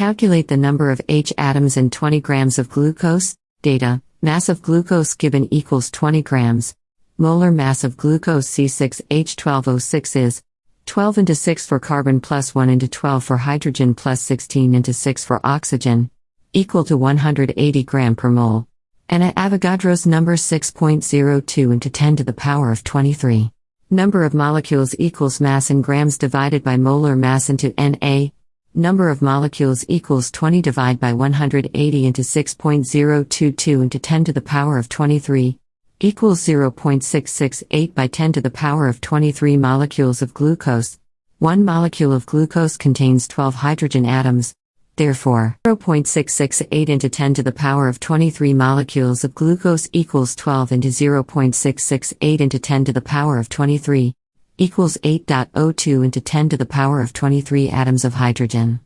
Calculate the number of H atoms in 20 grams of glucose. Data Mass of glucose given equals 20 grams. Molar mass of glucose C6H12O6 is 12 into 6 for carbon plus 1 into 12 for hydrogen plus 16 into 6 for oxygen, equal to 180 gram per mole. And at Avogadro's number 6.02 into 10 to the power of 23. Number of molecules equals mass in grams divided by molar mass into Na. Number of molecules equals 20 divided by 180 into 6.022 into 10 to the power of 23 equals 0.668 by 10 to the power of 23 molecules of glucose. One molecule of glucose contains 12 hydrogen atoms. Therefore, 0.668 into 10 to the power of 23 molecules of glucose equals 12 into 0.668 into 10 to the power of 23 equals 8.02 into 10 to the power of 23 atoms of hydrogen.